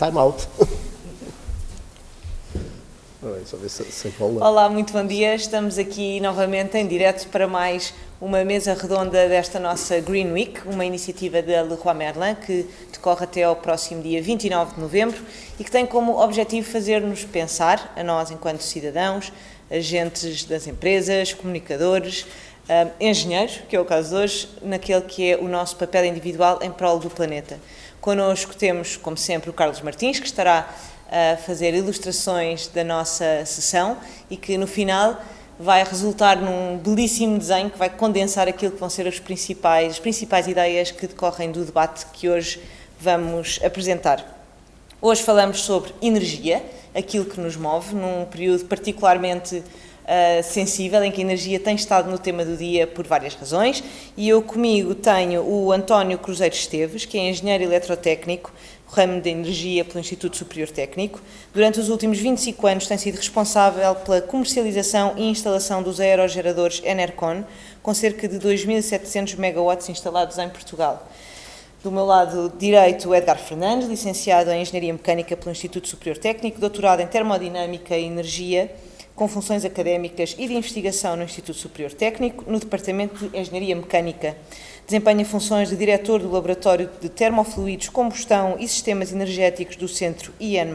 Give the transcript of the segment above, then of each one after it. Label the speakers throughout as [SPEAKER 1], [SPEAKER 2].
[SPEAKER 1] Time out.
[SPEAKER 2] Olá, muito bom dia. Estamos aqui novamente em direto para mais uma mesa redonda desta nossa Green Week, uma iniciativa da Leroy Merlin que decorre até ao próximo dia 29 de novembro e que tem como objetivo fazer-nos pensar, a nós enquanto cidadãos, agentes das empresas, comunicadores, uh, engenheiros, que é o caso de hoje, naquele que é o nosso papel individual em prol do planeta. Connosco temos, como sempre, o Carlos Martins, que estará a fazer ilustrações da nossa sessão e que no final vai resultar num belíssimo desenho que vai condensar aquilo que vão ser as principais, as principais ideias que decorrem do debate que hoje vamos apresentar. Hoje falamos sobre energia, aquilo que nos move, num período particularmente uh, sensível, em que a energia tem estado no tema do dia por várias razões, e eu comigo tenho o António Cruzeiro Esteves, que é engenheiro eletrotécnico, ramo de energia pelo Instituto Superior Técnico. Durante os últimos 25 anos tem sido responsável pela comercialização e instalação dos aerogeradores Enercon, com cerca de 2.700 megawatts instalados em Portugal. Do meu lado direito, Edgar Fernandes, licenciado em Engenharia Mecânica pelo Instituto Superior Técnico, doutorado em Termodinâmica e Energia, com funções académicas e de investigação no Instituto Superior Técnico, no Departamento de Engenharia Mecânica. Desempenha funções de diretor do Laboratório de Termofluidos, Combustão e Sistemas Energéticos do Centro IN+,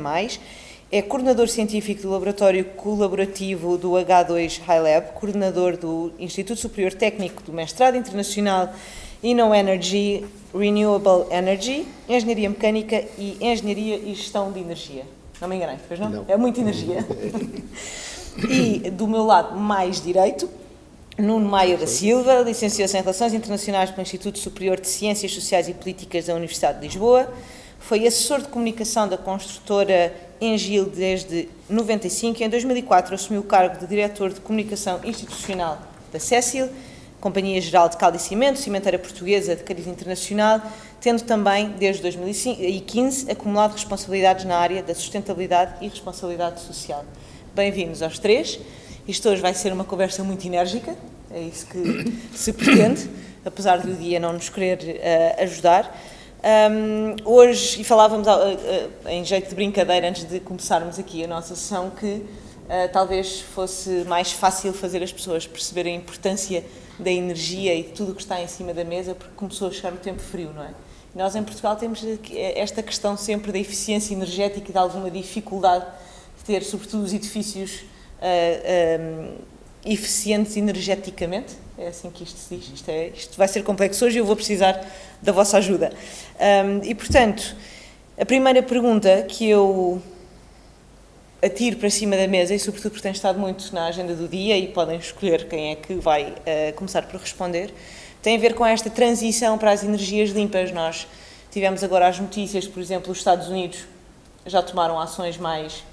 [SPEAKER 2] é coordenador científico do Laboratório Colaborativo do H2 High Lab, coordenador do Instituto Superior Técnico do Mestrado Internacional Inno Energy, Renewable Energy, Engenharia Mecânica e Engenharia e Gestão de Energia. Não me enganei, pois não? não. É muita energia. E do meu lado mais direito, Nuno Maia da Silva, licenciou-se em Relações Internacionais pelo Instituto Superior de Ciências Sociais e Políticas da Universidade de Lisboa, foi assessor de comunicação da construtora Engil desde 95 e em 2004 assumiu o cargo de diretor de comunicação institucional da Cécil, Companhia Geral de Caldo e Cimento, cimenteira portuguesa de cariz internacional, tendo também, desde 2015, acumulado responsabilidades na área da sustentabilidade e responsabilidade social. Bem-vindos aos três. Isto hoje vai ser uma conversa muito enérgica, é isso que se pretende, apesar do dia não nos querer uh, ajudar. Um, hoje, e falávamos uh, uh, em jeito de brincadeira antes de começarmos aqui a nossa sessão, que talvez fosse mais fácil fazer as pessoas perceberem a importância da energia e de tudo o que está em cima da mesa, porque começou a chegar no tempo frio, não é? nós em Portugal temos esta questão sempre da eficiência energética e de alguma dificuldade ter, sobretudo, os edifícios uh, eh, um, eh, eficientes energeticamente. É assim que isto se diz. Isto, é, isto vai ser complexo hoje e eu vou precisar da vossa ajuda. Um, e, portanto, a primeira pergunta que eu atiro para cima da mesa, e sobretudo porque tem estado muito na agenda do dia e podem escolher quem é que vai uh, começar por responder, tem a ver com esta transição para as energias limpas. Nós tivemos agora as notícias, por exemplo, os Estados Unidos já tomaram ações mais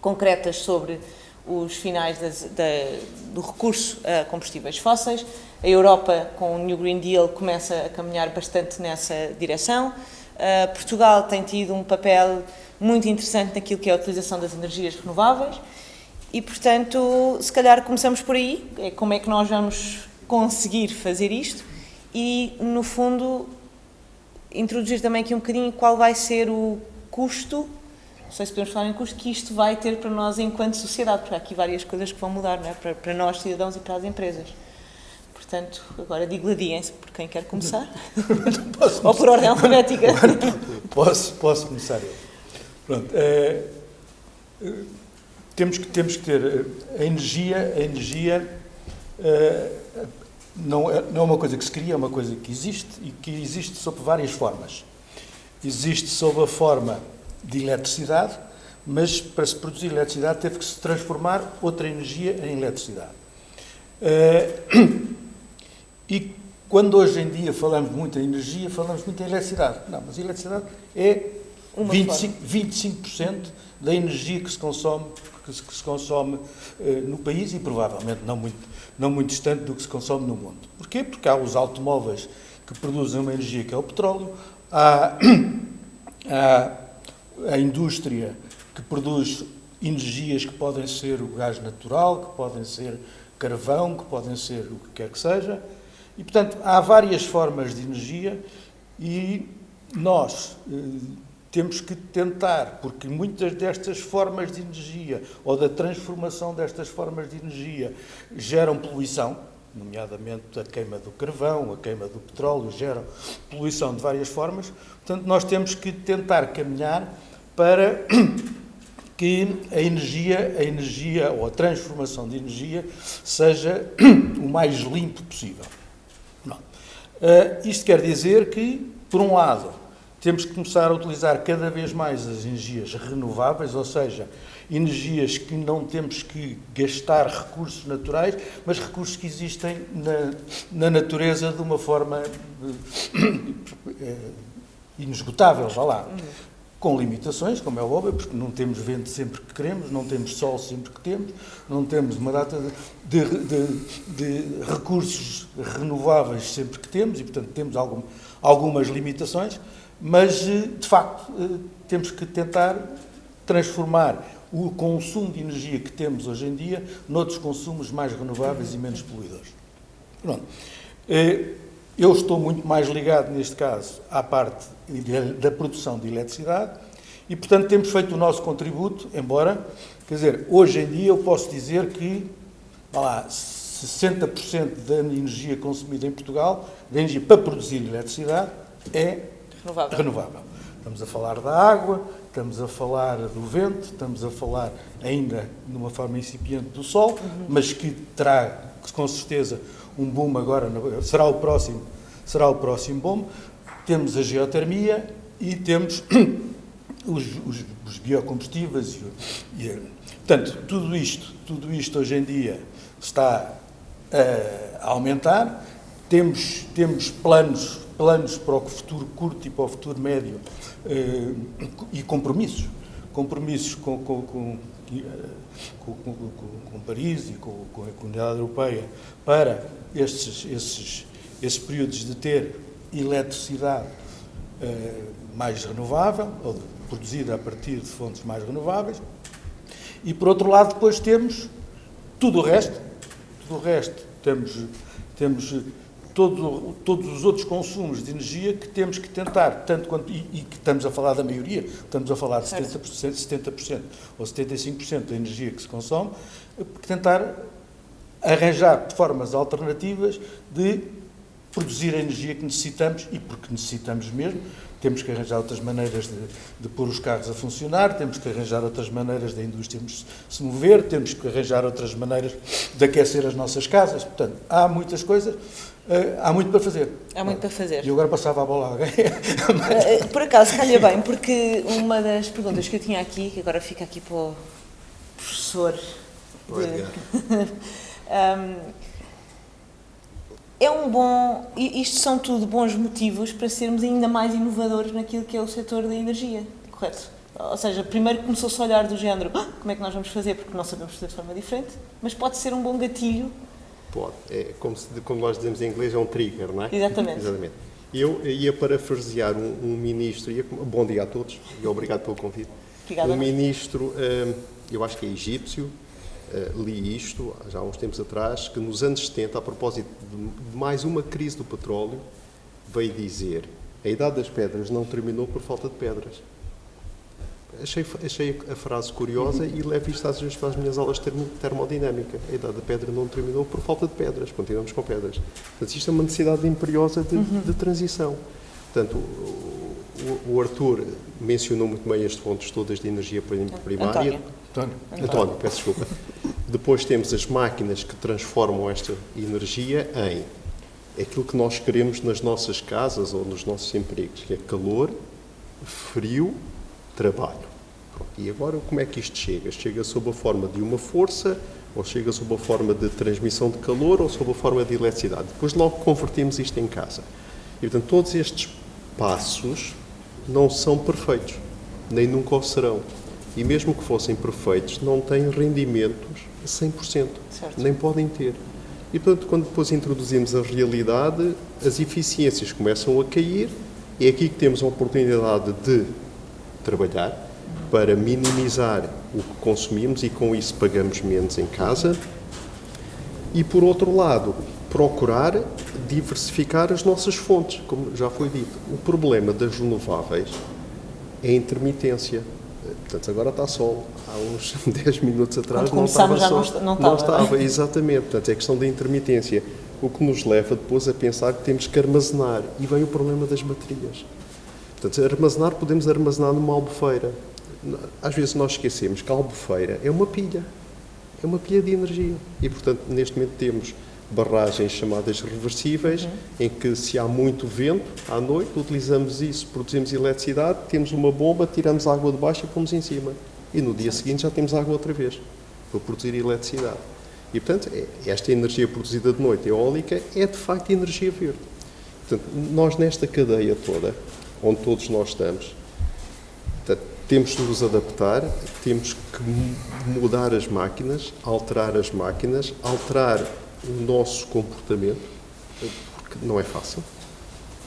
[SPEAKER 2] concretas sobre os finais das, da, do recurso a combustíveis fósseis. A Europa, com o New Green Deal, começa a caminhar bastante nessa direção. Uh, Portugal tem tido um papel muito interessante naquilo que é a utilização das energias renováveis e, portanto, se calhar começamos por aí, é como é que nós vamos conseguir fazer isto e, no fundo, introduzir também aqui um bocadinho qual vai ser o custo não sei se podemos falar em custo, que isto vai ter para nós enquanto sociedade, porque há aqui várias coisas que vão mudar, não é? para, para nós cidadãos e para as empresas. Portanto, agora digladiem-se por quem quer começar. Ou por ordem alfabética.
[SPEAKER 3] posso, posso começar eu. Pronto. É, temos, que, temos que ter eh, a energia, a energia é, não, é, não é uma coisa que se cria, é uma coisa que existe e que existe sob várias formas. Existe sob a forma de eletricidade, mas para se produzir eletricidade teve que se transformar outra energia em eletricidade. Eh, e quando hoje em dia falamos muito em energia, falamos muito em eletricidade. Não, mas a eletricidade é 25%, 25 da energia que se consome, que se, que se consome eh, no país e provavelmente não muito, não muito distante do que se consome no mundo. Porquê? Porque há os automóveis que produzem uma energia que é o petróleo, há, há a indústria que produz energias que podem ser o gás natural, que podem ser carvão, que podem ser o que quer que seja. E, portanto, há várias formas de energia e nós, eh, temos que tentar, porque muitas destas formas de energia ou da transformação destas formas de energia geram poluição, nomeadamente a queima do carvão, a queima do petróleo, geram poluição de várias formas. Portanto, nós temos que tentar caminhar para que a energia, a energia ou a transformação de energia seja o mais limpo possível. Uh, isto quer dizer que, por um lado, temos que começar a utilizar cada vez mais as energias renováveis, ou seja, energias que não temos que gastar recursos naturais, mas recursos que existem na, na natureza de uma forma inesgotável, vá lá. Com limitações, como é óbvio, porque não temos vento sempre que queremos, não temos sol sempre que temos, não temos uma data de, de, de, de recursos renováveis sempre que temos e, portanto, temos algum, algumas limitações mas eh, de facto eh, temos que tentar transformar o consumo de energia que temos hoje em dia noutros consumos mais renováveis e menos poluidores. Pronto. Eh, eu estou muito mais ligado, neste caso, à parte da produção de eletricidade e, portanto, temos feito o nosso contributo, embora, quer dizer, hoje em dia eu posso dizer que, lá, 60% da energia consumida em Portugal, da energia para produzir eletricidade, é
[SPEAKER 2] Renovável.
[SPEAKER 3] renovável. Estamos a falar da água, estamos a falar do vento, estamos a falar ainda de uma forma incipiente do sol, uhum. mas que terá com certeza um boom agora, será o próximo, será o próximo boom. Temos a geotermia e temos os, os, os biocombustíveis. E, e, portanto, tudo isto, tudo isto hoje em dia está a aumentar. Temos, temos planos planos para o futuro curto e para o futuro médio eh, e compromissos. Compromissos com, com, com, eh, com, com Paris e com, a comunidade europeia para estes, esses, esses períodos de ter eletricidade eh, mais renovável, ou produzida a partir de fontes mais renováveis. E, por outro lado, depois temos tudo o resto. Tudo o resto. Temos, temos todo, todos os outros consumos de energia que temos que tentar, tanto quanto, e, e, que estamos a falar da maioria, estamos a falar de 70%, 70% ou 75% da energia que se consome, tentar arranjar formas alternativas de produzir a energia que necessitamos e porque necessitamos mesmo, temos que arranjar outras maneiras de, de pôr os carros a funcionar, temos que arranjar outras maneiras da indústria se mover, temos que arranjar outras maneiras de aquecer as nossas casas. Portanto, há muitas coisas Uh, há muito para fazer.
[SPEAKER 2] Há muito para fazer.
[SPEAKER 3] E agora passava a bola a alguém.
[SPEAKER 2] uh, por acaso, calha bem, porque uma das perguntas que eu tinha aqui, que agora fica aqui para o professor. De, um, é um bom. Isto são tudo bons motivos para sermos ainda mais inovadores naquilo que é o setor da energia, correto? Ou seja, primeiro começou-se a olhar do género ah, como é que nós vamos fazer, porque não sabemos fazer de forma diferente, mas pode ser um bom gatilho
[SPEAKER 1] Pode. É como, se, como nós dizemos em inglês, é um trigger, não é?
[SPEAKER 2] Exatamente.
[SPEAKER 1] Exatamente. Eu ia parafrasear um, um ministro, ia, bom dia a todos e obrigado pelo convite.
[SPEAKER 2] Obrigada.
[SPEAKER 1] Um ministro, hum, eu acho que é egípcio, hum, li isto já há uns tempos atrás, que nos anos 70, a propósito de mais uma crise do petróleo, veio dizer a idade das pedras não terminou por falta de pedras. Achei, achei a frase curiosa e levo isto às vezes para as minhas aulas de termodinâmica. A idade da pedra não terminou por falta de pedras, continuamos com pedras. Portanto, isto é uma necessidade imperiosa de, uhum. de transição. Portanto, o, o, Arthur mencionou muito bem as fontes todas de energia primária.
[SPEAKER 2] António.
[SPEAKER 1] António. António, peço desculpa. Depois temos as máquinas que transformam esta energia em aquilo que nós queremos nas nossas casas ou nos nossos empregos, que é calor, frio, trabalho. E agora como é que isto chega? Chega sob a forma de uma força, ou chega sob a forma de transmissão de calor, ou sob a forma de eletricidade. Depois logo convertimos isto em casa. E portanto todos estes passos não são perfeitos, nem nunca o serão. E mesmo que fossem perfeitos, não têm rendimentos a 100%, certo. nem podem ter. E portanto, quando depois introduzimos a realidade, as eficiências começam a cair, e é aqui que temos a oportunidade de trabalhar para minimizar o que consumimos e com isso pagamos menos em casa. E por outro lado, procurar diversificar as nossas fontes, como já foi dito. O problema das renováveis é a intermitência. Portanto, agora está sol. Há uns 10 minutos atrás não estava
[SPEAKER 2] já
[SPEAKER 1] sol.
[SPEAKER 2] não não estava, não é?
[SPEAKER 1] estava, exatamente. Portanto, é questão da intermitência. O que nos leva depois a pensar que temos que armazenar. E vem o problema das baterias. Portanto, armazenar, podemos armazenar numa albufeira. Às vezes nós esquecemos que a albufeira é uma pilha. É uma pilha de energia. E, portanto, neste momento temos barragens chamadas reversíveis,
[SPEAKER 2] Uhum.
[SPEAKER 1] em que se há muito vento à noite, utilizamos isso, produzimos eletricidade, temos uma bomba, tiramos água de baixo e pomos em cima. E no dia seguinte já temos água outra vez, para produzir eletricidade. E, portanto, é- esta energia produzida de noite, eólica, é de facto energia verde. Portanto, nós nesta cadeia toda, onde todos nós estamos, portanto, temos de nos adaptar, temos que mu- mudar as máquinas, alterar as máquinas, alterar o nosso comportamento, porque não é fácil.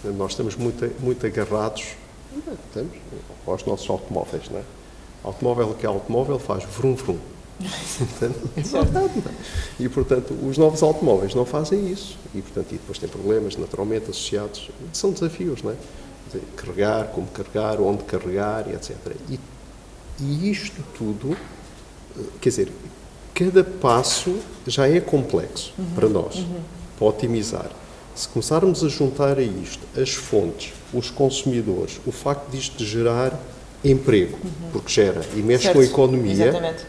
[SPEAKER 1] Nós estamos muito, muito agarrados estamos, aos nossos automóveis. Não é? Automóvel que é automóvel faz vrum vrum. É verdade? E, portanto, os novos automóveis não fazem isso. E, portanto, e depois tem problemas, naturalmente, associados. São desafios, não é? Dizer, Carregar, como carregar, onde carregar, e etc. E, e isto tudo, eh, quer dizer, cada passo já é complexo para nós, para otimizar. Se começarmos a juntar a isto as fontes, os consumidores, o facto disto gerar emprego, porque gera e mexe com a
[SPEAKER 2] Certo.
[SPEAKER 1] economia,
[SPEAKER 2] Exatamente.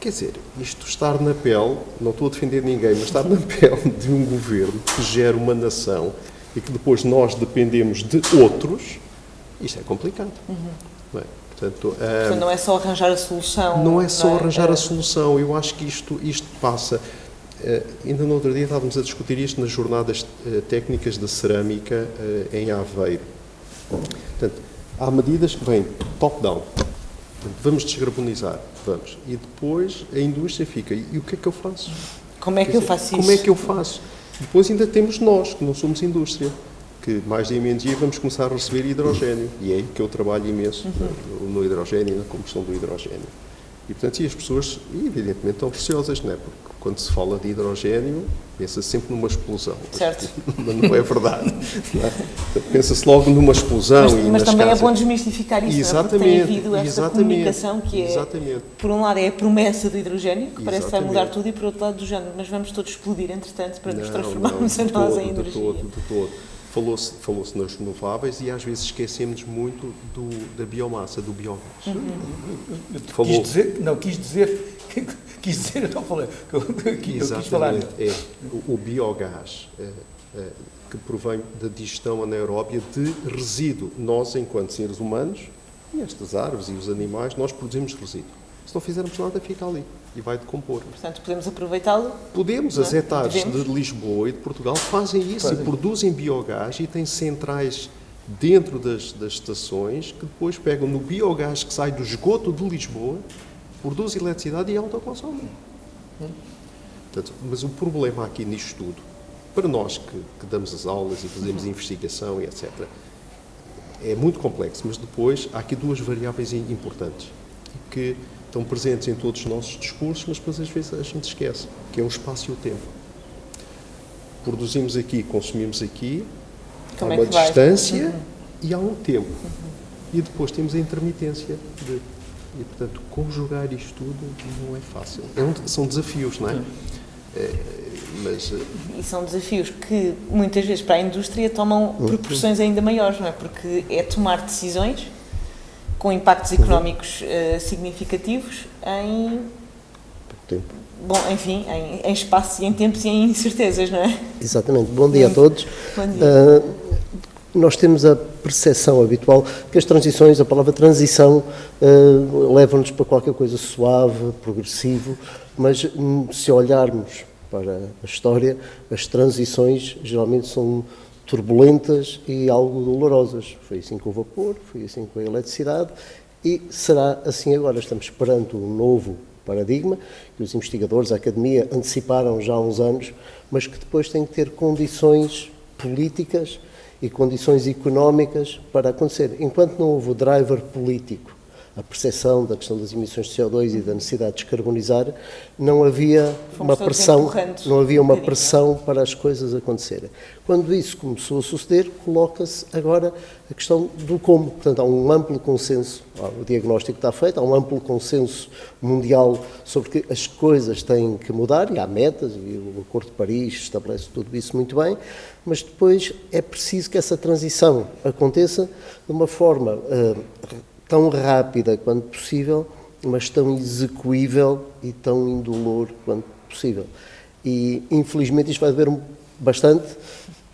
[SPEAKER 1] Quer dizer, isto estar na pele, não estou a defender ninguém, mas estar na pele de um governo que gera uma nação e que depois nós dependemos de outros, isto é complicado. Não é? Portanto,
[SPEAKER 2] Portanto, não é só arranjar a solução.
[SPEAKER 1] não é só arranjar
[SPEAKER 2] É,
[SPEAKER 1] a solução, eu acho que isto, isto passa. eh, ainda no outro dia estávamos a discutir isto nas jornadas eh, técnicas de cerâmica eh, em Aveiro. Portanto, há medidas que vêm top-down. Vamos descarbonizar, vamos. E depois a indústria fica, e o que é que eu faço?
[SPEAKER 2] Como é que eu faço isso?
[SPEAKER 1] Como é que eu faço? Depois ainda temos nós, que não somos indústria, que mais dia menos dia vamos começar a receber hidrogênio. E é aí que eu trabalho imenso,
[SPEAKER 2] Uhum.
[SPEAKER 1] no, hidrogênio e na combustão do hidrogênio. E, portanto, e as pessoas, evidentemente, estão receosas, não é? Porque quando se fala de hidrogênio, pensa -se sempre numa explosão.
[SPEAKER 2] Certo.
[SPEAKER 1] Mas não é verdade. é? Pensa-se logo numa explosão
[SPEAKER 2] Mas,
[SPEAKER 1] e
[SPEAKER 2] mas também
[SPEAKER 1] casas.
[SPEAKER 2] é bom desmistificar isso, não é? porque tem
[SPEAKER 1] Exatamente,
[SPEAKER 2] havido essa
[SPEAKER 1] exatamente,
[SPEAKER 2] comunicação que é,
[SPEAKER 1] exatamente.
[SPEAKER 2] por um lado, é a promessa do hidrogênio, que parece que vai mudar
[SPEAKER 1] Exatamente.
[SPEAKER 2] tudo, e por outro lado, do género, mas vamos todos explodir, entretanto, para nos
[SPEAKER 1] Não,
[SPEAKER 2] transformarmos
[SPEAKER 1] não,
[SPEAKER 2] a
[SPEAKER 1] de
[SPEAKER 2] nós
[SPEAKER 1] todo,
[SPEAKER 2] em energia.
[SPEAKER 1] De todo, de todo. Falou-se falou nas renováveis e às vezes esquecemos muito do, da biomassa, do biogás.
[SPEAKER 2] Uhum.
[SPEAKER 1] Falou.
[SPEAKER 3] Quis dizer, não, quis dizer, quis dizer, eu não falei, eu, eu quis falar.
[SPEAKER 1] É, o, o biogás é, é, que provém da digestão anaeróbia de resíduo. Nós, enquanto seres humanos, e estas árvores e os animais, nós produzimos resíduo. Se não fizermos nada, fica ali e vai decompor.
[SPEAKER 2] Portanto, podemos aproveitá-lo.
[SPEAKER 1] Podemos,
[SPEAKER 2] Não é?
[SPEAKER 1] as etares de Lisboa e de Portugal fazem isso
[SPEAKER 3] Fazem.
[SPEAKER 1] e produzem biogás e têm centrais dentro das, das estações que depois pegam no biogás que sai do esgoto de Lisboa, produz eletricidade e autoconsomem. Portanto, mas o problema aqui nisto tudo, para nós que, que damos as aulas e fazemos investigação e etc., é muito complexo, mas depois há aqui duas variáveis im- importantes que estão presentes em todos os nossos discursos, mas depois às vezes a gente esquece, que é o espaço e o tempo. Produzimos aqui, consumimos aqui,
[SPEAKER 2] Como
[SPEAKER 1] há
[SPEAKER 2] é
[SPEAKER 1] uma
[SPEAKER 2] vai?
[SPEAKER 1] distância e há um tempo. E depois temos a intermitência. De, e, portanto, conjugar isto tudo não é fácil. É um- são desafios, não é? É, mas eh,
[SPEAKER 2] E são desafios que muitas vezes para a indústria tomam proporções ainda maiores, não é? Porque é tomar decisões com impactos económicos eh, significativos em,
[SPEAKER 4] Tempo.
[SPEAKER 2] bom, enfim, em, em espaço e em tempos e em incertezas, não é?
[SPEAKER 4] Exatamente. Bom dia a todos.
[SPEAKER 2] Bom dia.
[SPEAKER 4] Ah, nós temos a percepção habitual que as transições, a palavra transição, ah, leva-nos para qualquer coisa suave, progressivo, mas hum, se olharmos para a história, as transições geralmente são turbulentas e algo dolorosas. Foi assim com o vapor, foi assim com a eletricidade e será assim agora. Estamos perante um novo paradigma que os investigadores, a academia, anteciparam já há uns anos, mas que depois tem que ter condições políticas e condições económicas para acontecer. Enquanto não houve o driver político a percepção da questão das emissões de CO2 e da necessidade de descarbonizar, não havia
[SPEAKER 2] Fomos
[SPEAKER 4] uma pressão, não havia
[SPEAKER 2] um
[SPEAKER 4] uma
[SPEAKER 2] bocadinho,
[SPEAKER 4] pressão para as coisas acontecerem. Quando isso começou a suceder, coloca-se agora a questão do como. Portanto, há um amplo consenso, o diagnóstico está feito, há um amplo consenso mundial sobre que as coisas têm que mudar, e há metas, e o Acordo de Paris estabelece tudo isso muito bem, mas depois é preciso que essa transição aconteça de uma forma uh, tão rápida quanto possível, mas tão execuível e tão indolor quanto possível. E, infelizmente, isto vai doer bastante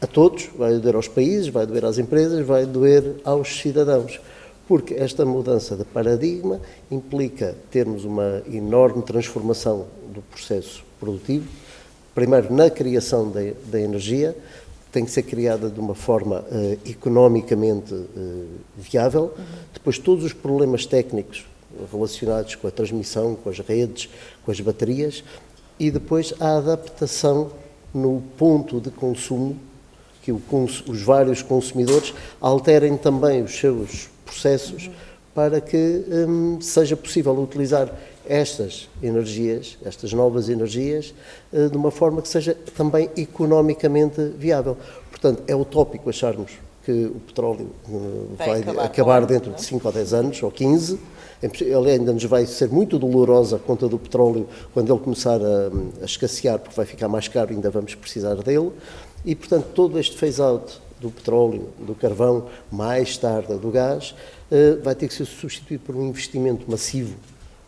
[SPEAKER 4] a todos, vai doer aos países, vai doer às empresas, vai doer aos cidadãos, porque esta mudança de paradigma implica termos uma enorme transformação do processo produtivo, primeiro na criação da, energia, tem que ser criada de uma forma uh, economicamente uh, viável. Uhum. Depois, todos os problemas técnicos relacionados com a transmissão, com as redes, com as baterias. E depois, a adaptação no ponto de consumo, que o, os vários consumidores alterem também os seus processos uhum. Para que um, seja possível utilizar estas energias, estas novas energias, eh, de uma forma que seja também economicamente viável. Portanto, é utópico acharmos que o petróleo eh, vai, vai acabar, acabar dentro de 5 ou 10 anos, ou 15. Ele ainda nos vai ser muito dolorosa a conta do petróleo quando ele começar a, a escassear, porque vai ficar mais caro e ainda vamos precisar dele. E, portanto, todo este phase-out do petróleo, do carvão, mais tarde do gás, eh, vai ter que ser substituído por um investimento massivo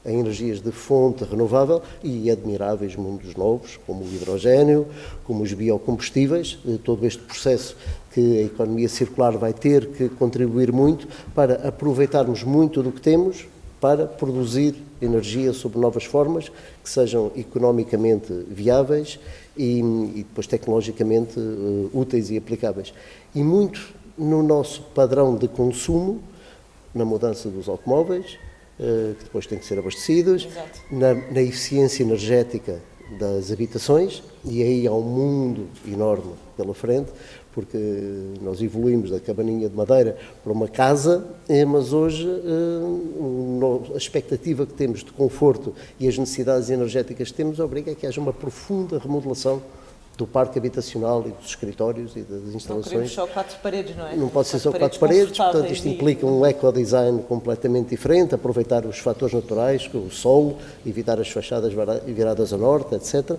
[SPEAKER 4] em energias de fonte renovável e admiráveis mundos novos, como o hidrogênio, como os biocombustíveis, eh, todo este processo que a economia circular vai ter que contribuir muito para aproveitarmos muito do que temos para produzir energia sob novas formas que sejam economicamente viáveis e, e depois tecnologicamente uh, úteis e aplicáveis. E muito no nosso padrão de consumo, na mudança dos automóveis, eh, que depois têm que ser abastecidos, na, na, eficiência energética das habitações, e aí há um mundo enorme pela frente, porque nós evoluímos da cabaninha de madeira para uma casa, eh, mas hoje eh, a expectativa que temos de conforto e as necessidades energéticas que temos obriga a que haja uma profunda remodelação do parque habitacional e dos escritórios e das instalações. Não
[SPEAKER 2] só quatro paredes, não é?
[SPEAKER 4] Não pode ser só quatro paredes, portanto isto implica um ecodesign completamente diferente, aproveitar os fatores naturais, o solo, evitar as fachadas viradas a norte, etc.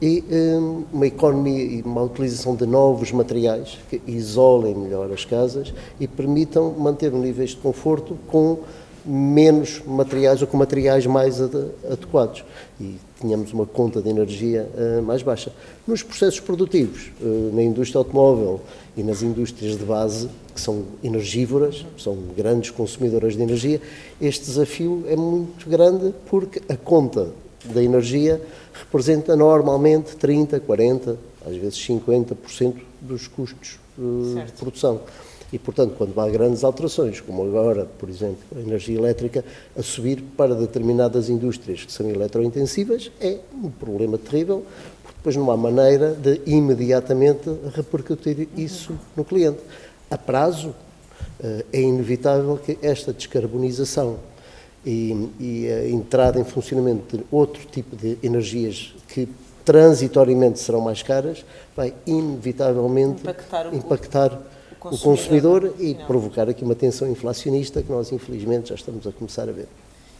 [SPEAKER 4] E um, uma economia e uma utilização de novos materiais que isolem melhor as casas e permitam manter um nível de conforto com menos materiais ou com materiais mais adequados e tínhamos uma conta de energia uh, mais baixa. Nos processos produtivos, uh, na indústria automóvel e nas indústrias de base, que são energivívoras, são grandes consumidoras de energia, este desafio é muito grande porque a conta da energia representa normalmente 30, 40, às vezes 50% dos custos uh, de produção. E, portanto, quando há grandes alterações, como agora, por exemplo, a energia elétrica a subir para determinadas indústrias que são eletrointensivas, é um problema terrível, porque depois não há maneira de imediatamente repercutir isso no cliente. A prazo, eh, é inevitável que esta descarbonização e, e a entrada em funcionamento de outro tipo de energias que transitoriamente serão mais caras, vai inevitavelmente impactar, impactar consumidor, o consumidor e não. provocar aqui uma tensão inflacionista que nós, infelizmente, já estamos a começar a ver.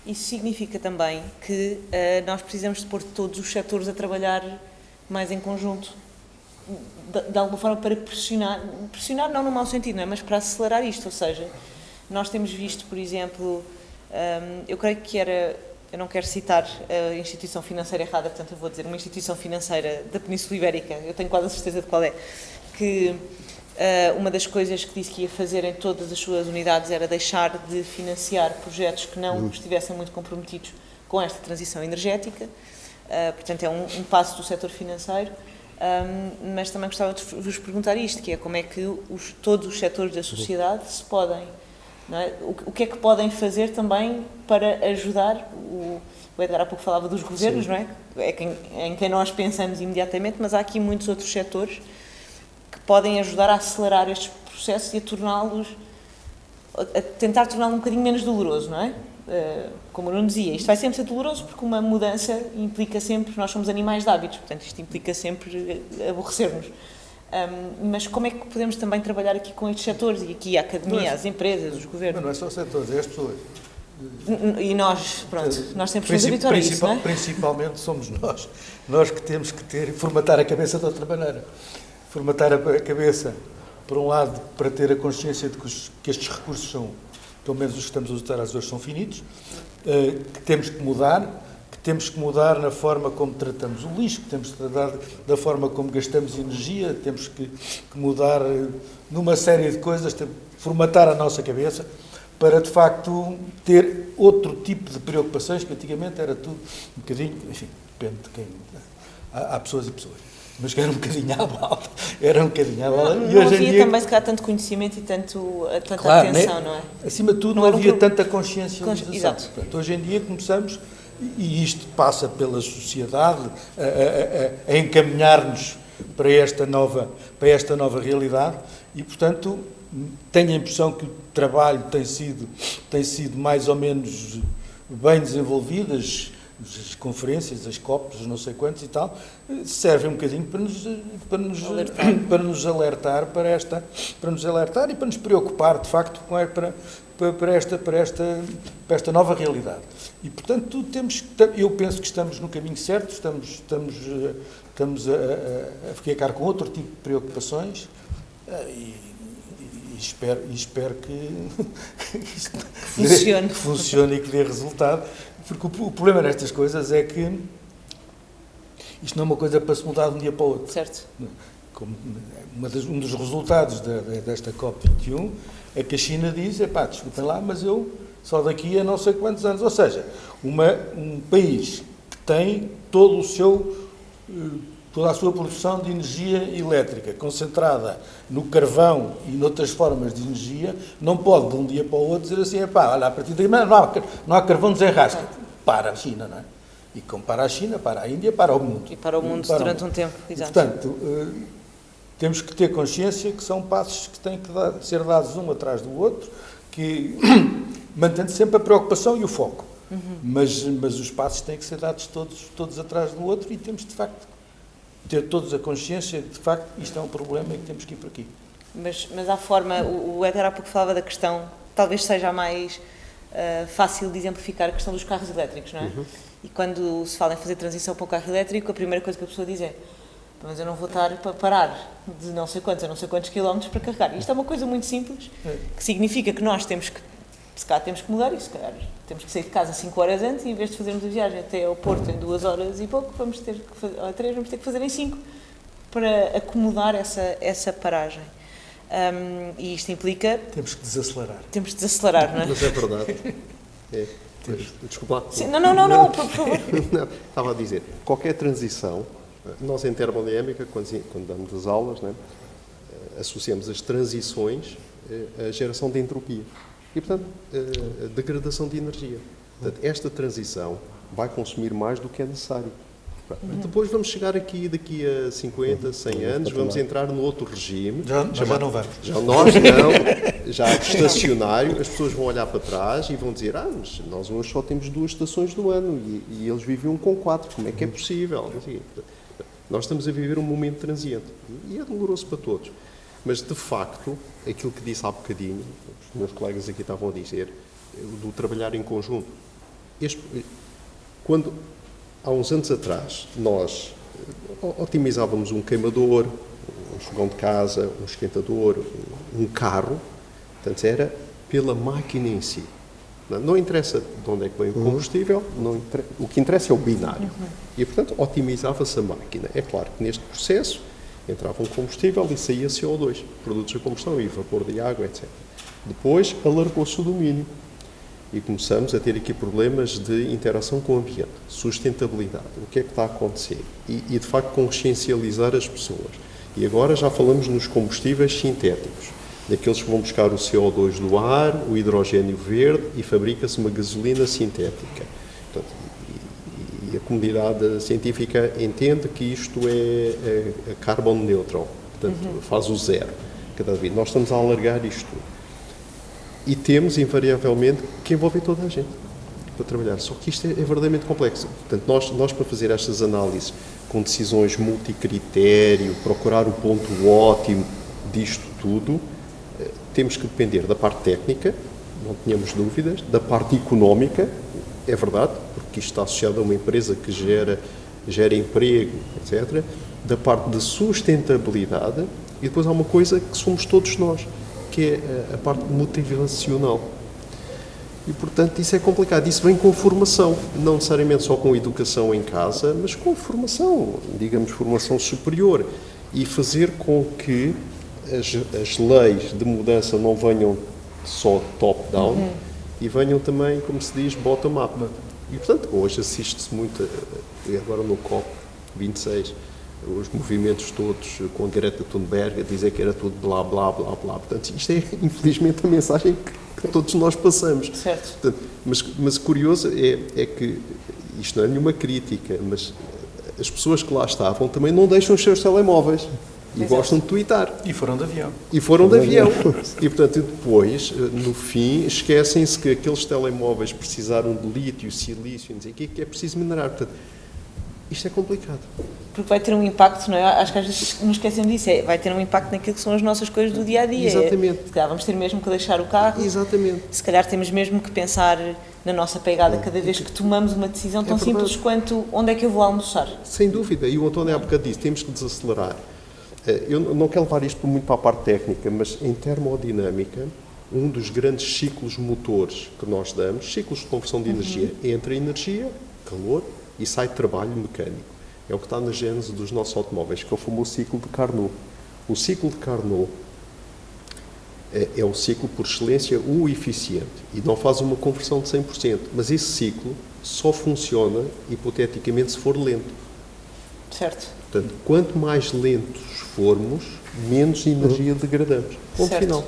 [SPEAKER 2] Isso significa também que uh, nós precisamos de pôr todos os setores a trabalhar mais em conjunto, de, de, alguma forma para pressionar, pressionar não no mau sentido, não é? mas para acelerar isto, ou seja, nós temos visto, por exemplo, eu creio que era, eu não quero citar a instituição financeira errada, portanto eu vou dizer uma instituição financeira da Península Ibérica, eu tenho quase a certeza de qual é, que Uh, uma das coisas que disse que ia fazer em todas as suas unidades era deixar de financiar projetos que não uhum. estivessem muito comprometidos com esta transição energética. Uh, portanto, é um, um, passo do setor financeiro. Um, mas também gostava de vos perguntar isto, que é como é que os, todos os setores da sociedade se podem, é? o, o, que é que podem fazer também para ajudar, o, o Edgar há pouco falava dos governos, Sim. não é? É quem, em quem nós pensamos imediatamente, mas há aqui muitos outros setores podem ajudar a acelerar estes processos e a torná-los, a tentar torná-lo um bocadinho menos doloroso, não é? Uh, como não dizia, isto vai sempre ser doloroso porque uma mudança implica sempre, nós somos animais de hábitos, portanto isto implica sempre aborrecer-nos. Um, mas como é que podemos também trabalhar aqui com estes setores e aqui a academia, é, as empresas, os governos?
[SPEAKER 3] não é só setores, é as pessoas.
[SPEAKER 2] E nós, pronto, nós sempre nos habituar a isso, não é?
[SPEAKER 3] Principalmente somos nós. Nós que temos que ter, formatar a cabeça de outra maneira. Formatar a cabeça, por um lado, para ter a consciência de que, os, que estes recursos são, pelo menos os que estamos a usar às vezes, são finitos, uh, que temos que mudar, que temos que mudar na forma como tratamos o lixo, que temos que mudar da forma como gastamos energia, temos que, que mudar uh, numa série de coisas, formatar a nossa cabeça para de facto ter outro tipo de preocupações que antigamente era tudo um bocadinho, enfim, depende de quem. Há, há pessoas e pessoas. Mas que era um bocadinho à balda. Era um bocadinho à balda.
[SPEAKER 2] Não, não havia dia... também, se calhar, tanto conhecimento e tanto, tanta claro, atenção,
[SPEAKER 3] não
[SPEAKER 2] é?
[SPEAKER 3] Acima de tudo, não, não havia um... tanta consciência. Consci... Exato. Portanto, hoje em dia começamos, e isto passa pela sociedade, a, a, a, encaminhar-nos para esta nova para esta nova realidade. E portanto tenho a impressão que o trabalho tem sido, tem sido mais ou menos bem desenvolvido, as, as conferências, as COPs, não sei quantos e tal, servem um bocadinho para nos, para nos, alertar. para nos alertar para esta, para nos alertar e para nos preocupar, de facto, com a, para, para, esta, para, esta, para esta nova realidade. E, portanto, temos, eu penso que estamos no caminho certo, estamos, estamos, estamos a, a, a ficar com outro tipo de preocupações eh, e, e espero, e espero que,
[SPEAKER 2] isto funcione.
[SPEAKER 3] que funcione e que dê resultado, porque o, o, problema nestas coisas é que isto não é uma coisa para se mudar de um dia para o outro.
[SPEAKER 2] Certo.
[SPEAKER 3] Como das, um dos resultados da, desta COP21 é que a China diz, pá, desculpem lá, mas eu só daqui a não sei quantos anos. Ou seja, uma, um país que tem todo o seu eh, toda a sua produção de energia elétrica concentrada no carvão e noutras formas de energia, não pode de um dia para o outro dizer assim, pá, olha, a partir daí não há, não há carvão desenrasca. Para a China, não é? E como para a China, para a Índia, para o mundo.
[SPEAKER 2] E para o mundo para durante o mundo. um tempo, exato.
[SPEAKER 3] portanto, eh, temos que ter consciência que são passos que têm que dar, ser dados um atrás do outro, que mantendo sempre a preocupação e o foco. Uhum. Mas, mas os passos têm que ser dados todos, todos atrás do outro e temos, de facto, ter todos a consciência de que, de facto, isto é um problema e que temos que ir por aqui.
[SPEAKER 2] Mas, mas há forma, o, o Éder há pouco falava da questão, talvez seja a mais uh, fácil de exemplificar, a questão dos carros elétricos, não é? Uhum. E quando se fala em fazer transição para o carro elétrico, a primeira coisa que a pessoa diz é mas eu não vou estar para parar de não sei quantos a não sei quantos quilómetros para carregar. Isto é uma coisa muito simples, é. que significa que nós temos que, se calhar temos que mudar isso, se calhar temos que sair de casa 5 horas antes e em vez de fazermos a viagem até ao Porto em 2 horas e pouco, vamos ter que fazer, ou 3, vamos ter que fazer em 5 para acomodar essa, essa paragem. Um, e isto implica.
[SPEAKER 3] Temos que desacelerar.
[SPEAKER 2] Temos que desacelerar, não é?
[SPEAKER 1] Mas é verdade. É. Desculpa.
[SPEAKER 2] Sim, não, não, não, não, por favor.
[SPEAKER 1] não, estava a dizer, qualquer transição, nós em termodinâmica, quando, quando damos as aulas, né, associamos as transições à geração de entropia e, portanto, a degradação de energia. Portanto, esta transição vai consumir mais do que é necessário. Uhum. Depois vamos chegar aqui, daqui a 50, 100 anos, vamos entrar no outro regime.
[SPEAKER 3] Já, chamado, já não vamos.
[SPEAKER 1] Já nós não, já estacionário, as pessoas vão olhar para trás e vão dizer, ah, mas nós hoje só temos duas estações do ano e, e eles viviam com quatro, como é que é possível? Nós estamos a viver um momento transiente e é doloroso para todos. Mas, de facto, aquilo que disse há bocadinho, meus colegas aqui estavam a dizer, do trabalhar em conjunto. Este, quando, há uns anos atrás, nós eh, otimizávamos um queimador, um fogão de casa, um esquentador, um carro, portanto, era pela máquina em si. Não, interessa de onde é que vem o uhum. combustível, não o que interessa é o binário. Uhum. E, portanto, otimizava-se a máquina. É claro que neste processo entrava um combustível e saía CO2, produtos de combustão e vapor de água, etc. Depois alargou-se o domínio e começamos a ter aqui problemas de interação com o ambiente, sustentabilidade, o que é que está a acontecer e, e de facto consciencializar as pessoas. E agora já falamos nos combustíveis sintéticos, daqueles que vão buscar o CO2 do ar, o hidrogênio verde e fabrica-se uma gasolina sintética. Portanto, e a comunidade científica entende que isto é, é, é carbon neutral, portanto, uhum. faz o zero cada vez. Nós estamos a alargar isto. E temos, invariavelmente, que envolver toda a gente. para trabalhar. Só que isto é, é verdadeiramente complexo. Portanto, nós, nós para fazer estas análises com decisões multicritério, procurar o ponto ótimo disto tudo, eh, temos que depender da parte técnica, não tínhamos dúvidas, da parte económica, é verdade, porque isto está associado a uma empresa que gera, gera emprego, etc., da parte de sustentabilidade e depois há uma coisa que somos todos nós, que é a parte motivacional. E, portanto, isso é complicado. Isso vem com formação, não necessariamente só com educação em casa, mas com formação, digamos, formação superior. E fazer com que as, as leis de mudança não venham só top-down uhum. e venham também, como se diz, bottom-up. E, portanto, hoje assiste-se muito, eh, agora no COP26, os movimentos todos com a Greta Thunberg a dizer que era tudo blá, blá, blá, blá. Portanto, isto é, infelizmente, a mensagem que, que todos nós passamos.
[SPEAKER 2] Certo.
[SPEAKER 1] Portanto, mas, mas curioso é, é que, isto não é nenhuma crítica, mas as pessoas que lá estavam também não deixam os seus telemóveis. E Exato. gostam de twittar.
[SPEAKER 3] E foram de avião.
[SPEAKER 1] E foram de avião. e, portanto, depois, no fim, esquecem-se que aqueles telemóveis precisaram de lítio, silício, não sei o que é preciso minerar. Portanto, isto é complicado.
[SPEAKER 2] Porque vai ter um impacto, não é? Acho que às vezes nos esquecemos disso, é, vai ter um impacto naquilo que são as nossas coisas do dia a dia.
[SPEAKER 1] Exatamente.
[SPEAKER 2] É, se calhar vamos ter mesmo que deixar o carro.
[SPEAKER 1] Exatamente.
[SPEAKER 2] Se calhar temos mesmo que pensar na nossa pegada cada vez que tomamos uma decisão tão é simples quanto onde é que eu vou almoçar.
[SPEAKER 1] Sem dúvida, e o António há bocado disse, temos que desacelerar. Eh, eu não quero levar isto muito para a parte técnica, mas em termodinâmica, um dos grandes ciclos motores que nós damos, ciclos de conversão de energia, uhum. entra energia, calor e sai trabalho mecânico. É o que está na gênese dos nossos automóveis, que é o famoso ciclo de Carnot. O ciclo de Carnot é, é o ciclo por excelência o eficiente e não faz uma conversão de 100%, mas esse ciclo só funciona hipoteticamente se for lento.
[SPEAKER 2] Certo.
[SPEAKER 1] Portanto, quanto mais lentos formos, menos energia degradamos. Ponto certo. final.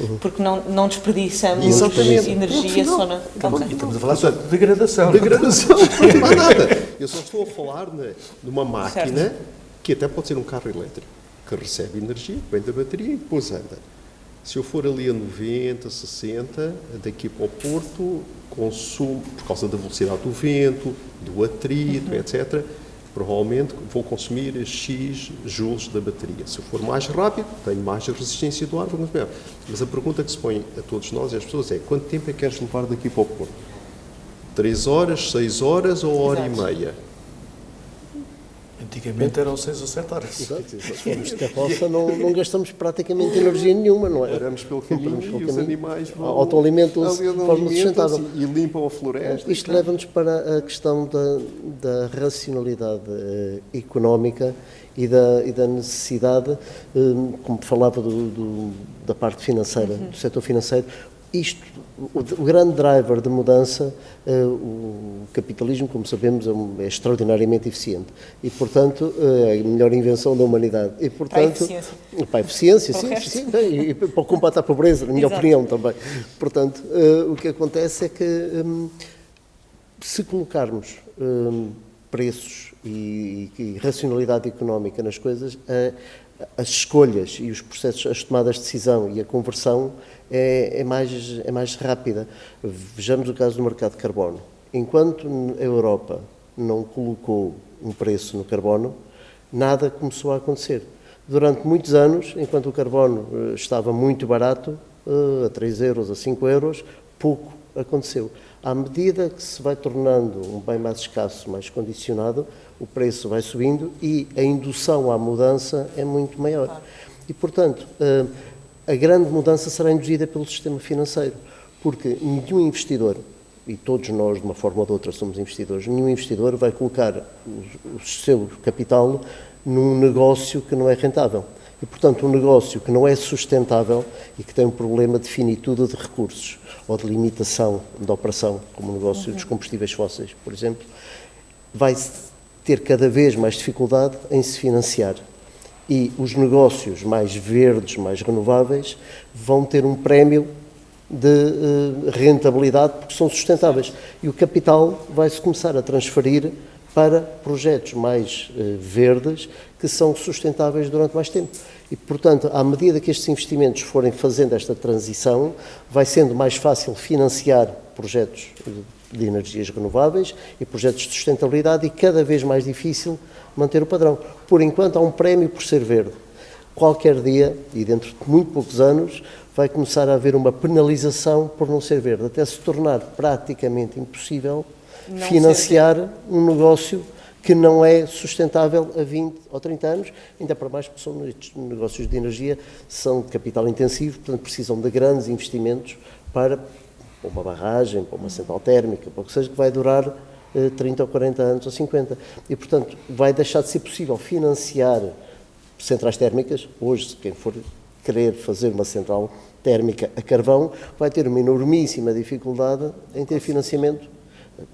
[SPEAKER 1] É.
[SPEAKER 2] Uhum. Porque não, não desperdiçamos Exatamente. energia só na.
[SPEAKER 3] Okay. E estamos a falar só de degradação.
[SPEAKER 1] Degradação, não há nada. Eu só estou a falar de uma máquina certo. que até pode ser um carro elétrico, que recebe energia, vem da bateria e depois anda. Se eu for ali a 90, 60, daqui para o Porto, consumo, por causa da velocidade do vento, do atrito, uhum. etc., provavelmente vou consumir X joules da bateria. Se eu for mais rápido, tenho mais resistência do ar, vou consumir. Mas a pergunta que se põe a todos nós e às pessoas é quanto tempo é que queres levar daqui para o Porto? Três horas, seis horas ou hora Exato. e meia?
[SPEAKER 3] Antigamente eram 6 ou 7 horas.
[SPEAKER 4] Exato, se formos de carroça não, não gastamos praticamente energia nenhuma, não é?
[SPEAKER 1] Paramos pelo caminho pelo e os animais vão...
[SPEAKER 4] Autoalimentam-se de forma sustentável.
[SPEAKER 1] E limpam a floresta.
[SPEAKER 4] Isto leva-nos para a questão da, da racionalidade eh, económica e da, e da necessidade, eh, como falava do, do, da parte financeira, uhum. do setor financeiro, isto, o, o, grande driver de mudança, uh, o capitalismo, como sabemos, é, um, é, extraordinariamente eficiente e, portanto, uh, é a melhor invenção da humanidade. E, portanto, para a
[SPEAKER 2] eficiência.
[SPEAKER 4] Para a eficiência, sim, sim, e, e, para o combate à pobreza, na minha Exato. opinião também. Portanto, uh, o que acontece é que, um, se colocarmos um, preços e, e, racionalidade económica nas coisas, as escolhas e os processos, as tomadas de decisão e a conversão é, é, mais, é mais rápida. Vejamos o caso do mercado de carbono. Enquanto a Europa não colocou um preço no carbono, nada começou a acontecer. Durante muitos anos, enquanto o carbono eh, estava muito barato, eh, a 3 euros, a 5 euros, pouco aconteceu. À medida que se vai tornando um bem mais escasso, mais condicionado, o preço vai subindo e a indução à mudança é muito maior. E, portanto, eh, a grande mudança será induzida pelo sistema financeiro, porque nenhum investidor, e todos nós, de uma forma ou de outra, somos investidores, nenhum investidor vai colocar o, o seu capital num negócio que não é rentável. E, portanto, um negócio que não é sustentável e que tem um problema de finitude de recursos ou de limitação da operação, como o negócio uhum. dos combustíveis fósseis, por exemplo, vai ter cada vez mais dificuldade em se financiar e os negócios mais verdes, mais renováveis, vão ter um prémio de uh, rentabilidade porque são sustentáveis. E o capital vai-se começar a transferir para projetos mais uh, verdes que são sustentáveis durante mais tempo. E, portanto, à medida que estes investimentos forem fazendo esta transição, vai sendo mais fácil financiar projetos de energias renováveis e projetos de sustentabilidade e cada vez mais difícil manter o padrão. Por enquanto, há um prémio por ser verde. Qualquer dia, e dentro de muito poucos anos, vai começar a haver uma penalização por não ser verde, até se tornar praticamente impossível não financiar um negócio que não é sustentável a 20 ou 30 anos, ainda para mais porque são negócios de energia, são de capital intensivo, portanto precisam de grandes investimentos para uma barragem, para uma central térmica, para o que seja, que vai durar 30 eh, ou 40 anos ou 50. E, portanto, vai deixar de ser possível financiar centrais térmicas. Hoje, quem for querer fazer uma central térmica a carvão vai ter uma enormíssima dificuldade em ter financiamento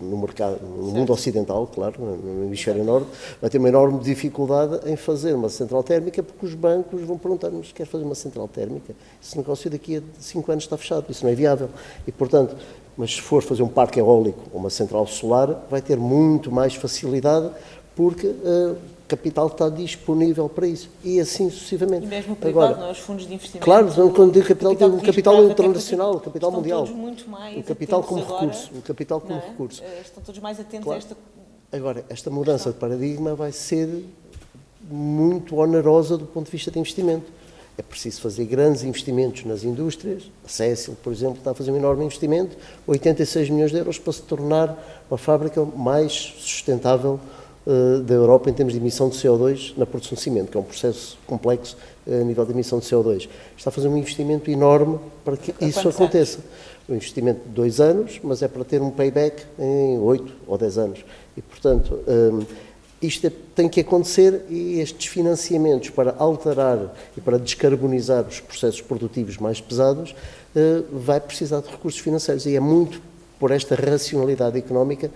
[SPEAKER 4] no mercado, no mundo ocidental, claro, no hemisfério norte, vai ter uma enorme dificuldade em fazer uma central térmica porque os bancos vão perguntar-nos, quer fazer uma central térmica? Esse negócio daqui a 5 anos está fechado, isso não é viável. E, portanto, mas se for fazer um parque eólico ou uma central solar, vai ter muito mais facilidade porque uh, capital está disponível para isso. E assim sucessivamente.
[SPEAKER 2] E mesmo o privado, Agora, não, os fundos de investimento.
[SPEAKER 4] Claro, quando digo capital, digo o capital internacional, o capital mundial.
[SPEAKER 2] muito mais
[SPEAKER 4] o capital como
[SPEAKER 2] agora,
[SPEAKER 4] recurso. O capital como é? recurso.
[SPEAKER 2] Eh, estão todos mais atentos
[SPEAKER 4] claro.
[SPEAKER 2] a esta.
[SPEAKER 4] Agora, esta mudança de paradigma vai ser muito onerosa do ponto de vista de investimento. É preciso fazer grandes investimentos nas indústrias. A Cécil, por exemplo, está a fazer um enorme investimento, 86 milhões de euros, para se tornar uma fábrica mais sustentável uh, da Europa em termos de emissão de CO2 na produção de cimento, que é um processo complexo uh, a nível de emissão de CO2. Está a fazer um investimento enorme para que isso aconteça. Um investimento de dois anos, mas é para ter um payback em oito ou dez anos. E, portanto, um, eh, isto é, tem que acontecer e estes financiamentos para alterar e para descarbonizar os processos produtivos mais pesados vai precisar de recursos financeiros e é muito por esta racionalidade económica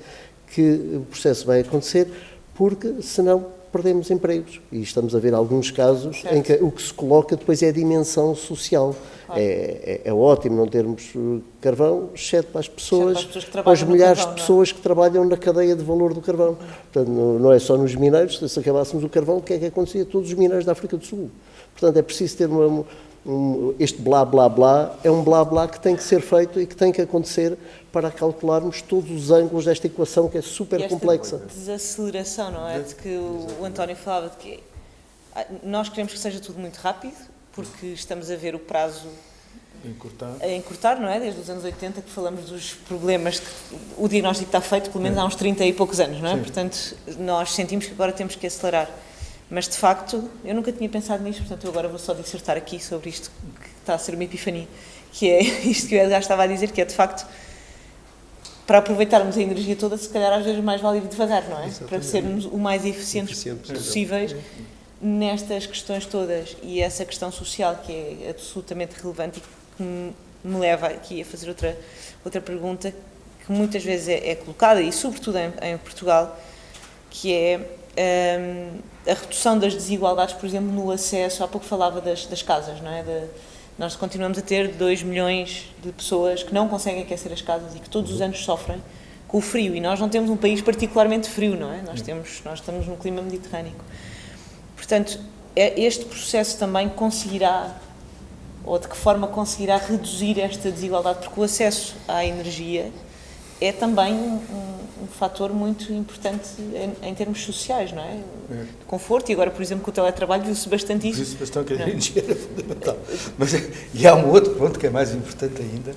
[SPEAKER 4] que o processo vai acontecer, porque senão perdemos empregos. E estamos a ver alguns casos certo. em que o que se coloca depois é a dimensão social. Claro. É, é, é, ótimo não termos uh, carvão, exceto para as pessoas, para as, pessoas para as milhares carvão, de é? pessoas não? que trabalham na cadeia de valor do carvão. Portanto, não é só nos mineiros, se acabássemos o carvão, o que é que acontecia? Todos os mineiros da África do Sul. Portanto, é preciso ter uma, um, este blá blá blá, é um blá blá que tem que ser feito e que tem que acontecer para calcularmos todos os ângulos desta equação que é super e esta complexa.
[SPEAKER 2] desaceleração, não é? De que o, António falava de que ah, nós queremos que seja tudo muito rápido, porque estamos a ver o prazo
[SPEAKER 3] encurtar.
[SPEAKER 2] a encurtar, não é? Desde os anos 80 que falamos dos problemas, que o diagnóstico está feito pelo menos é. há uns 30 e poucos anos, não é? Sim. Portanto, nós sentimos que agora temos que acelerar. Mas, de facto, eu nunca tinha pensado nisto, portanto, eu agora vou só dissertar aqui sobre isto que está a ser uma epifania, que é isto que o Edgar estava a dizer, que é, de facto, para aproveitarmos a energia toda, se calhar às vezes mais vale ir devagar, não é? Exatamente. Para sermos o mais eficientes Eficiente, possíveis nestas questões todas. E essa questão social que é absolutamente relevante e que me leva aqui a fazer outra, outra pergunta que muitas vezes é, é colocada, e sobretudo em, em Portugal, que é um, a redução das desigualdades, por exemplo, no acesso, há pouco falava das, das casas, não é? De, nós continuamos a ter 2 milhões de pessoas que não conseguem aquecer as casas e que todos os anos sofrem com o frio. E nós não temos um país particularmente frio, não é? Nós, temos, nós estamos num clima mediterrâneo. Portanto, é, este processo também conseguirá, ou de que forma conseguirá reduzir esta desigualdade, porque o acesso à energia é também um, um, um fator muito importante em, em, termos sociais, não é? é? De conforto, e agora, por exemplo, com o teletrabalho viu-se bastante isso.
[SPEAKER 3] Viu-se bastante que a energia era fundamental. Mas, e há um outro ponto que é mais importante ainda,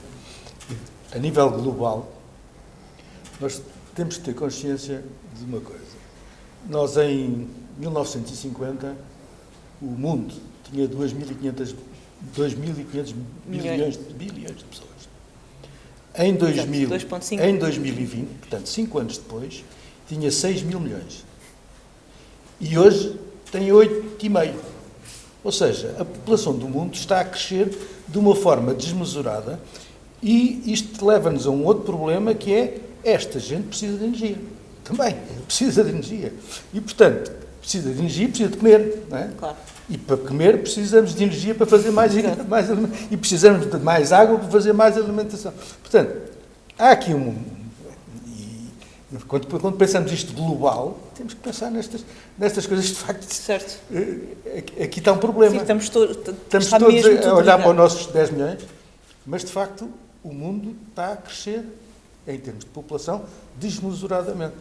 [SPEAKER 3] a nível global, nós temos que ter consciência de uma coisa. Nós, em 1950, o mundo tinha 2.500 bilhões, bilhões de pessoas. Em, 2000, em 2020, portanto, cinco anos depois, tinha 6 mil milhões. E hoje tem 8,5. Ou seja, a população do mundo está a crescer de uma forma desmesurada e isto leva-nos a um outro problema que é esta gente precisa de energia. Também precisa de energia. E, portanto, precisa de energia, precisa de comer. Não é? Claro. E para comer precisamos de energia para fazer mais, mais e precisamos de mais água para fazer mais alimentação. Portanto, há aqui um. E, quando, quando pensamos isto global, temos que pensar nestas, nestas coisas de facto.
[SPEAKER 2] Certo.
[SPEAKER 3] Eh, aqui está um problema.
[SPEAKER 2] Sim, estamos, to
[SPEAKER 3] estamos todos a olhar para os nossos 10 milhões, mas de facto o mundo está a crescer em termos de população, desmesuradamente.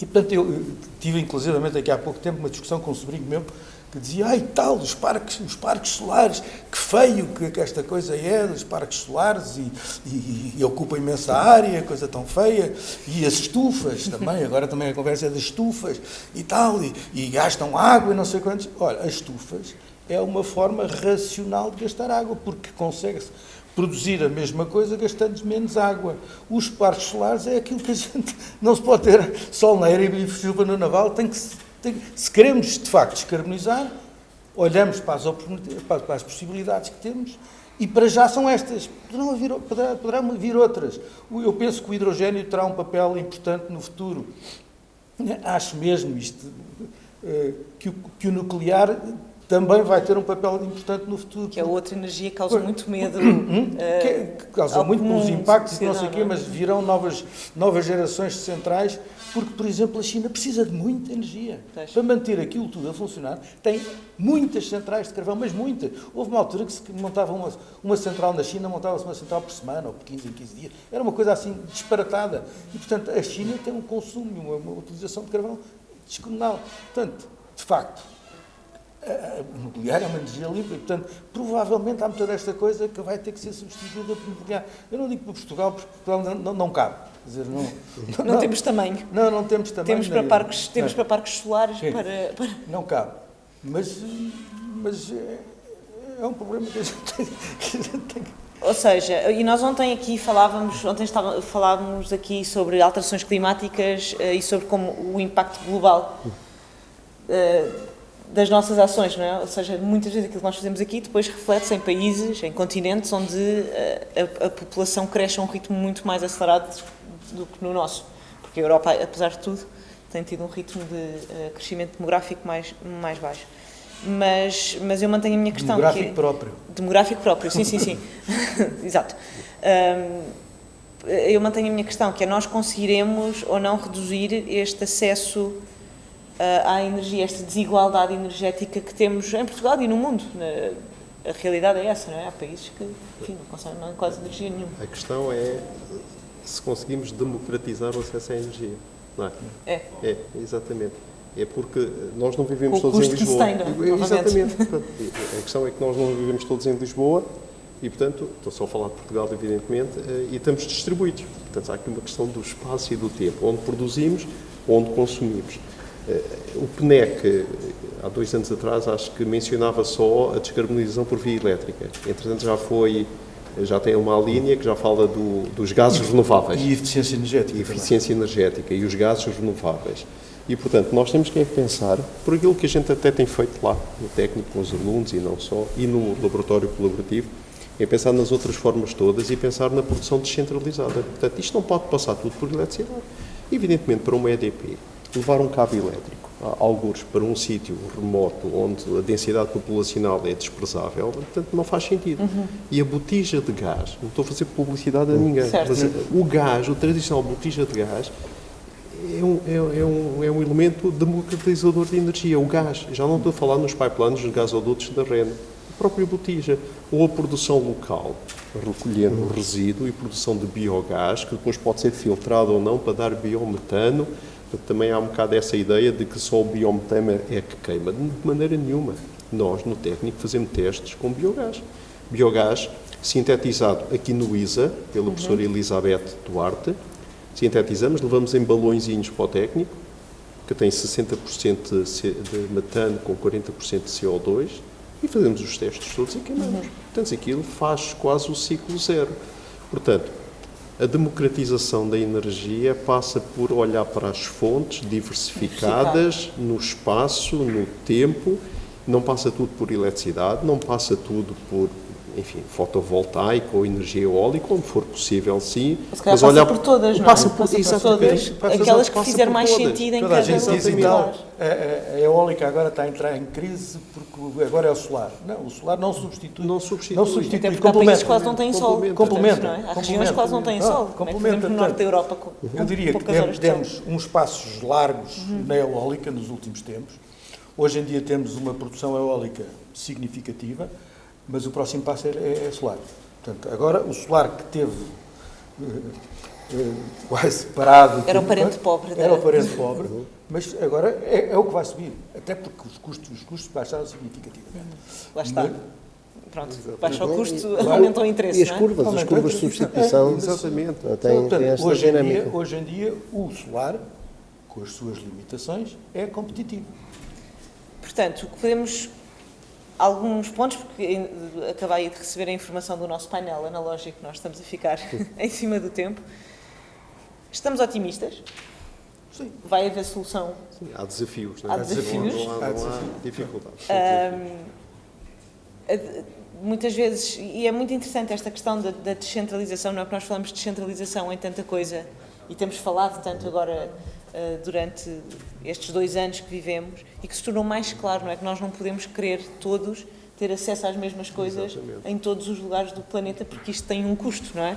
[SPEAKER 3] E, portanto, eu tive, inclusivamente, aqui há pouco tempo, uma discussão com um sobrinho meu que dizia, ai tal, os parques, os parques solares, que feio que, que esta coisa é, dos parques solares, e, e, e, ocupa imensa área, coisa tão feia, e as estufas também, agora também a conversa é das estufas, e tal, e, e gastam água e não sei quantos. Olha, as estufas é uma forma racional de gastar água, porque consegue-se produzir a mesma coisa gastando menos água. Os parques solares é aquilo que a gente não se pode ter sol na era e chuva no naval, tem que se queremos de facto descarbonizar, olhamos para as, para as, possibilidades que temos e para já são estas. Poderão poderá, poderão vir outras. Eu penso que o hidrogênio terá um papel importante no futuro. Acho mesmo isto, eh, que o nuclear também vai ter um papel importante no futuro.
[SPEAKER 2] Que é outra energia que causa muito medo. uh,
[SPEAKER 3] que, causa muito pelos impactos e não sei o quê, mas virão novas, novas gerações de centrais, porque, por exemplo, a China precisa de muita energia. Para manter aquilo tudo a funcionar, tem muitas centrais de carvão, mas muitas. Houve uma altura que se montava uma, uma central na China, montava-se uma central por semana, ou por 15 em 15 dias. Era uma coisa assim disparatada. E, portanto, a China tem um consumo, uma, uma utilização de carvão descomunal. Portanto, de facto, o nuclear é uma energia limpa e, portanto, provavelmente há muita desta coisa que vai ter que ser substituída por nuclear. Eu não digo para Portugal, porque Portugal não, não, não cabe. Dizer, não,
[SPEAKER 2] não, não, temos tamanho.
[SPEAKER 3] Não, não temos tamanho.
[SPEAKER 2] Temos para parques, temos para parques solares para, para,
[SPEAKER 3] Não cabe. Mas, mas é, é um problema que a gente tem, que, a gente tem
[SPEAKER 2] ou seja, e nós ontem aqui falávamos, ontem estava, falávamos aqui sobre alterações climáticas uh, e sobre como o impacto global uh, das nossas ações, não é? Ou seja, muitas vezes aquilo que nós fazemos aqui depois reflete-se em países, em continentes onde a, a, a, população cresce a um ritmo muito mais acelerado do que no nosso. Porque a Europa, apesar de tudo, tem tido um ritmo de uh, crescimento demográfico mais, mais baixo. Mas, mas eu mantenho a minha questão.
[SPEAKER 3] Demográfico
[SPEAKER 2] que,
[SPEAKER 3] próprio.
[SPEAKER 2] Demográfico próprio, sim, sim, sim. Exato. Um, eu mantenho a minha questão, que é nós conseguiremos ou não reduzir este acesso à energia, esta desigualdade energética que temos em Portugal e no mundo. A realidade é essa, não é? Há países que, enfim, não conseguem não quase energia nenhuma.
[SPEAKER 1] A questão é se conseguimos democratizar o acesso à energia, não é?
[SPEAKER 2] É.
[SPEAKER 1] É, exatamente. É porque nós não vivemos todos em Lisboa.
[SPEAKER 2] Que tem, é?
[SPEAKER 1] Exatamente. a questão é que nós não vivemos todos em Lisboa e, portanto, estou só a falar de Portugal, evidentemente, eh, e estamos distribuídos. Portanto, há aqui uma questão do espaço e do tempo, onde produzimos, onde consumimos. Eh, o PNEC, há dois anos atrás, acho que mencionava só a descarbonização por via elétrica. Entretanto, já foi, já tem uma linha que já fala do, dos gases renováveis.
[SPEAKER 3] E eficiência energética.
[SPEAKER 1] E eficiência energética e os gases renováveis. E, portanto, nós temos que pensar por aquilo que a gente até tem feito lá, no técnico, com os alunos e não só, e no laboratório colaborativo, é pensar nas outras formas todas e pensar na produção descentralizada. Portanto, isto não pode passar tudo por eletricidade. Evidentemente, para uma EDP, levar um cabo elétrico, alguns para um sítio remoto onde a densidade populacional é desprezável, portanto não faz sentido. Uhum. E a botija de gás, não estou a fazer publicidade a ninguém,
[SPEAKER 2] certo.
[SPEAKER 1] mas o gás, o tradicional botija de gás, é um, é, é, um, é um elemento democratizador de energia. O gás, já não estou a falar nos pipelines, nos gasodutos da REN, a própria botija, ou a produção local, recolhendo resíduo e produção de biogás, que depois pode ser filtrado ou não para dar biometano, também há um bocado essa ideia de que só o biometano é que queima. De maneira nenhuma. Nós, no técnico, fazemos testes com biogás. Biogás sintetizado aqui no ISA, pela uhum. professora Elizabeth Duarte. Sintetizamos, levamos em balõezinhos para o técnico, que tem 60% de metano com 40% de CO2, e fazemos os testes todos e queimamos. Uhum. Portanto, aquilo faz quase o ciclo zero. Portanto, a democratização da energia passa por olhar para as fontes diversificadas no espaço, no tempo. Não passa tudo por eletricidade, não passa tudo por enfim, fotovoltaico ou energia eólica, onde for possível, sim.
[SPEAKER 2] Mas, mas olhar por todas, não é?
[SPEAKER 1] Passa por,
[SPEAKER 2] passa por todas. Aquelas que fizer mais todas. sentido em
[SPEAKER 3] Toda cada a gente diz, então, a, a, eólica agora está a entrar em crise porque agora é o solar. Não, o solar não substitui.
[SPEAKER 1] Não substitui.
[SPEAKER 3] Não substitui.
[SPEAKER 2] Até porque há países que quase não têm sol.
[SPEAKER 3] Complementa.
[SPEAKER 2] Não é? Há regiões que quase não têm sol. Complementa. no norte da Europa com,
[SPEAKER 3] Eu diria que demos, demos uns passos largos uhum. na eólica nos últimos tempos. Hoje em dia temos uma produção eólica significativa mas o próximo passo é, é, é solar. Portanto, agora o solar que teve, eh, quase parado.
[SPEAKER 2] Era o parente
[SPEAKER 3] mas-
[SPEAKER 2] pobre da-
[SPEAKER 3] Era o parente pobre, mas agora é, é o que vai subir, até porque os custos, os custos baixaram significativamente.
[SPEAKER 2] Lá está.
[SPEAKER 3] Mas-
[SPEAKER 2] Pronto, baixa o custo,
[SPEAKER 3] Claro.
[SPEAKER 2] aumenta o interesse,
[SPEAKER 4] E as
[SPEAKER 2] não é?
[SPEAKER 4] curvas, as
[SPEAKER 3] Aumenta
[SPEAKER 4] curvas de substituição
[SPEAKER 3] É,
[SPEAKER 1] Exatamente.
[SPEAKER 4] tem,
[SPEAKER 3] Portanto,
[SPEAKER 4] tem esta
[SPEAKER 3] hoje, em dia, hoje em dia, o solar, com as suas limitações, é competitivo.
[SPEAKER 2] Portanto, o que podemos. Alguns pontos, porque acabei de receber a informação do nosso painel analógico, nós estamos a ficar em cima do tempo. Estamos otimistas,
[SPEAKER 3] Sim.
[SPEAKER 2] vai haver solução.
[SPEAKER 1] Sim, há desafios, não
[SPEAKER 2] Há
[SPEAKER 1] é?
[SPEAKER 2] desafios.
[SPEAKER 1] Não há, não há,
[SPEAKER 3] Há
[SPEAKER 1] não há
[SPEAKER 3] desafios.
[SPEAKER 1] dificuldades.
[SPEAKER 2] Eh, Muitas vezes, e é muito interessante esta questão da, da descentralização, não é? Porque nós falamos de descentralização em tanta coisa e temos falado tanto agora durante estes dois anos que vivemos e que se tornou mais claro, não é? Que nós não podemos querer todos ter acesso às mesmas coisas
[SPEAKER 1] Exatamente.
[SPEAKER 2] em todos os lugares do planeta porque isto tem um custo, não é?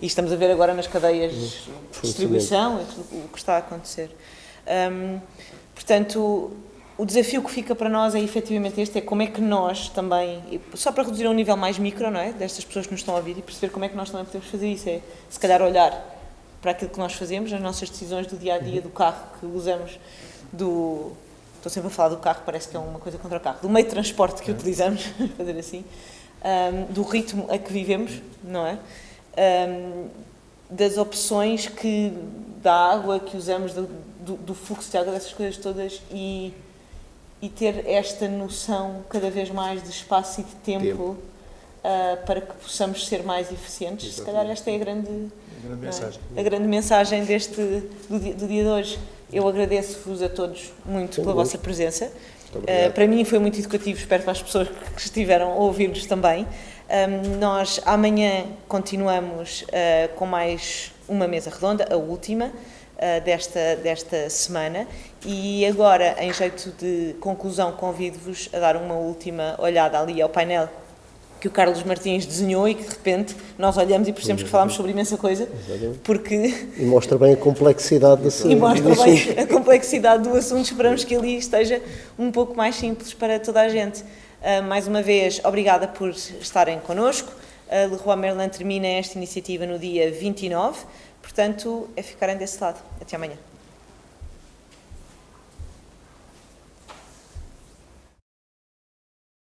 [SPEAKER 2] E estamos a ver agora nas cadeias de distribuição o que está a acontecer. Hum, portanto, o desafio que fica para nós é efetivamente este, é como é que nós também, só para reduzir a um nível mais micro, não é? Destas pessoas que nos estão a ouvir e perceber como é que nós também podemos fazer isso, é se calhar olhar para aquilo que nós fazemos, as nossas decisões do dia a dia, do carro que usamos, do. Estou sempre a falar do carro, parece que é uma coisa contra o carro, do meio de transporte que utilizamos, vamos fazer assim, hum, do ritmo a que vivemos, não é? Hum, das opções que da água que usamos, do, do, do fluxo de água, dessas coisas todas e, e ter esta noção cada vez mais de espaço e de tempo,
[SPEAKER 1] Tempo.
[SPEAKER 2] Ah, para que possamos ser mais eficientes. Se calhar esta é a grande,
[SPEAKER 3] A grande
[SPEAKER 2] é?
[SPEAKER 3] mensagem.
[SPEAKER 2] a grande mensagem deste, do, dia, do dia de hoje. Eu agradeço-vos a todos muito pela
[SPEAKER 4] bom.
[SPEAKER 2] vossa presença. Uh, para mim foi muito educativo, espero para as pessoas que estiveram a ouvir-nos também. Um, nós amanhã continuamos uh, com mais uma mesa redonda, a última uh, desta, desta semana. E agora, em jeito de conclusão, convido-vos a dar uma última olhada ali ao painel que o Carlos Martins desenhou e que de repente nós olhamos e percebemos que falámos sobre imensa coisa, porque
[SPEAKER 4] E mostra bem a complexidade desse
[SPEAKER 2] e mostra
[SPEAKER 4] do assunto.
[SPEAKER 2] bem a complexidade do assunto. Esperamos que ali esteja um pouco mais simples para toda a gente. Ah, mais uma vez, obrigada por estarem connosco. A Leroy Merlin termina esta iniciativa no dia 29, portanto, é ficarem desse lado. Até amanhã.